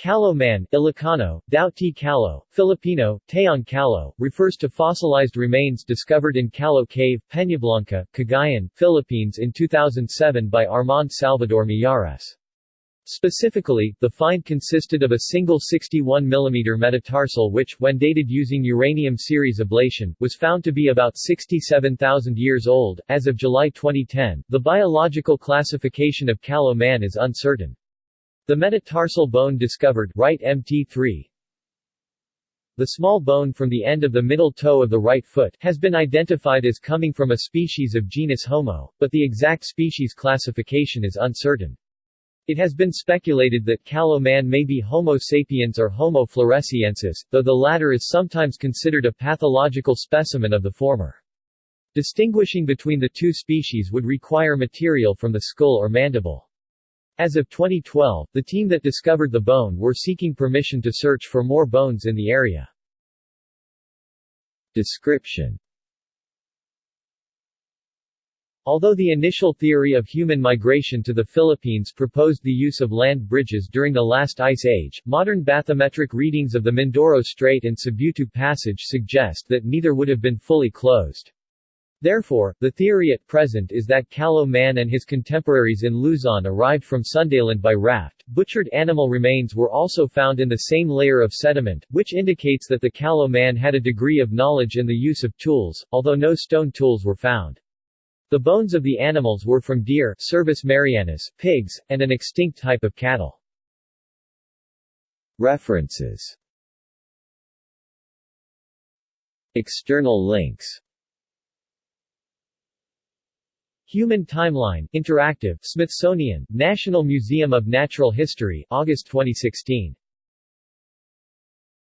Callao man, Ilocano, Tao ti Callao, Filipino, Taong Callao, refers to fossilized remains discovered in Callao Cave, Peñablanca, Cagayan, Philippines in 2007 by Armand Salvador Mijares. Specifically, the find consisted of a single 61 mm metatarsal which, when dated using uranium series ablation, was found to be about 67,000 years old. As of July 2010, the biological classification of Callao man is uncertain. The metatarsal bone discovered right MT3 The small bone from the end of the middle toe of the right foot has been identified as coming from a species of genus Homo, but the exact species classification is uncertain. It has been speculated that Callao man may be Homo sapiens or Homo floresiensis, though the latter is sometimes considered a pathological specimen of the former. Distinguishing between the two species would require material from the skull or mandible. As of 2012, the team that discovered the bone were seeking permission to search for more bones in the area. Description Although the initial theory of human migration to the Philippines proposed the use of land bridges during the last ice age, modern bathymetric readings of the Mindoro Strait and Sibutu Passage suggest that neither would have been fully closed. Therefore, the theory at present is that Callao man and his contemporaries in Luzon arrived from Sundaland by raft. Butchered animal remains were also found in the same layer of sediment, which indicates that the Callao man had a degree of knowledge in the use of tools, although no stone tools were found. The bones of the animals were from deer Cervus marianus, pigs, and an extinct type of cattle. References External links Human Timeline, Interactive, Smithsonian, National Museum of Natural History, August 2016.